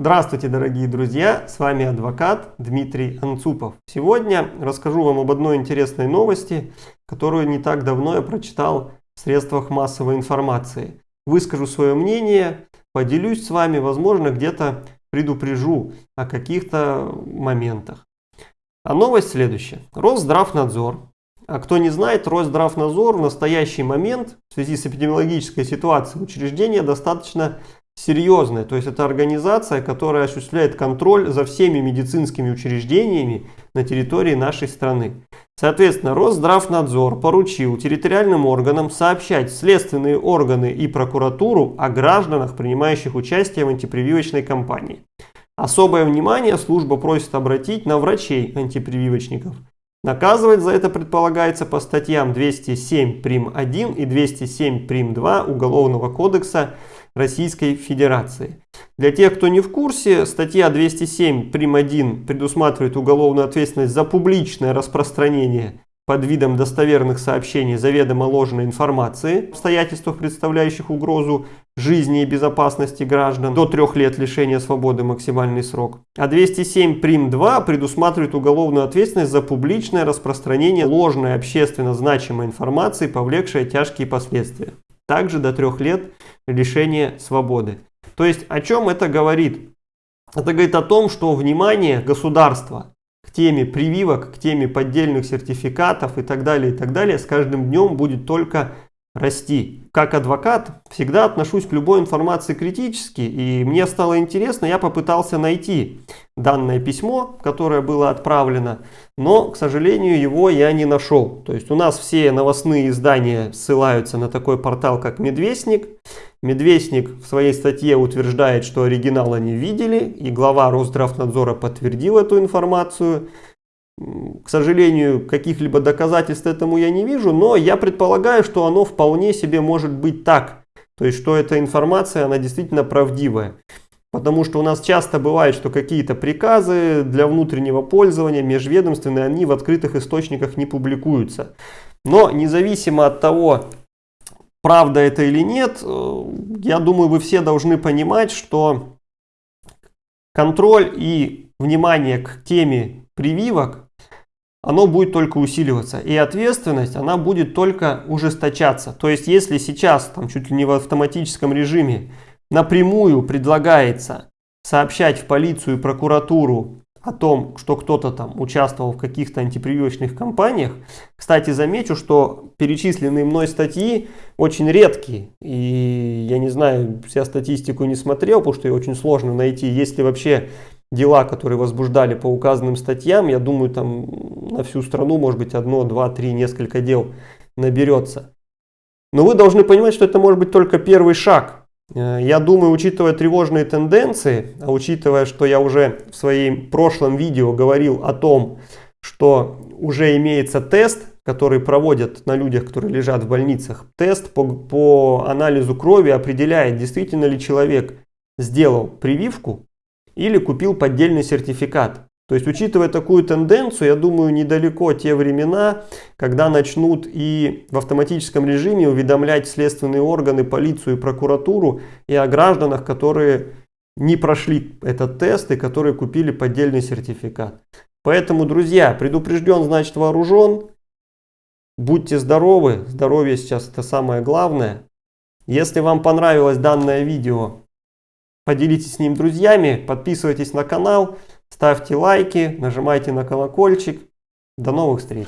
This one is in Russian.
Здравствуйте, дорогие друзья! С вами адвокат Дмитрий Анцупов. Сегодня расскажу вам об одной интересной новости, которую не так давно я прочитал в средствах массовой информации. Выскажу свое мнение, поделюсь с вами, возможно, где-то предупрежу о каких-то моментах. А новость следующая. Росздравнадзор а кто не знает, Росздравнадзор в настоящий момент в связи с эпидемиологической ситуацией учреждение достаточно серьезное. То есть это организация, которая осуществляет контроль за всеми медицинскими учреждениями на территории нашей страны. Соответственно, Росздравнадзор поручил территориальным органам сообщать следственные органы и прокуратуру о гражданах, принимающих участие в антипрививочной кампании. Особое внимание служба просит обратить на врачей-антипрививочников – Наказывать за это предполагается по статьям 207 прим. 1 и 207 прим. 2 Уголовного кодекса Российской Федерации. Для тех, кто не в курсе, статья 207 прим. 1 предусматривает уголовную ответственность за публичное распространение под видом достоверных сообщений заведомо ложной информации обстоятельствах, представляющих угрозу жизни и безопасности граждан до трех лет лишения свободы максимальный срок. А 207 прим 2 предусматривает уголовную ответственность за публичное распространение ложной общественно значимой информации, повлекшей тяжкие последствия. Также до трех лет лишения свободы. То есть о чем это говорит? Это говорит о том, что внимание государства к теме прививок, к теме поддельных сертификатов и так далее, и так далее, с каждым днем будет только расти. Как адвокат всегда отношусь к любой информации критически, и мне стало интересно, я попытался найти данное письмо, которое было отправлено, но, к сожалению, его я не нашел. То есть у нас все новостные издания ссылаются на такой портал, как Медвестник. Медвестник в своей статье утверждает, что оригинал они видели, и глава Росздравнадзора подтвердил эту информацию. К сожалению, каких-либо доказательств этому я не вижу, но я предполагаю, что оно вполне себе может быть так. То есть, что эта информация, она действительно правдивая. Потому что у нас часто бывает, что какие-то приказы для внутреннего пользования межведомственные, они в открытых источниках не публикуются. Но независимо от того, правда это или нет, э, я думаю, вы все должны понимать, что контроль и внимание к теме прививок оно будет только усиливаться. И ответственность, она будет только ужесточаться. То есть, если сейчас, там чуть ли не в автоматическом режиме, напрямую предлагается сообщать в полицию и прокуратуру о том, что кто-то там участвовал в каких-то антипрививочных кампаниях. Кстати, замечу, что перечисленные мной статьи очень редкие. И я не знаю, вся статистику не смотрел, потому что ее очень сложно найти. Если вообще дела, которые возбуждали по указанным статьям, я думаю, там на всю страну, может быть, одно, два, три, несколько дел наберется. Но вы должны понимать, что это может быть только первый шаг. Э, я думаю, учитывая тревожные тенденции, а учитывая, что я уже в своем прошлом видео говорил о том, что уже имеется тест, который проводят на людях, которые лежат в больницах. Тест по, по анализу крови определяет, действительно ли человек сделал прививку или купил поддельный сертификат. То есть, учитывая такую тенденцию, я думаю, недалеко те времена, когда начнут и в автоматическом режиме уведомлять следственные органы, полицию и прокуратуру и о гражданах, которые не прошли этот тест и которые купили поддельный сертификат. Поэтому, друзья, предупрежден, значит вооружен. Будьте здоровы, здоровье сейчас это самое главное. Если вам понравилось данное видео, Поделитесь с ним друзьями, подписывайтесь на канал, ставьте лайки, нажимайте на колокольчик. До новых встреч!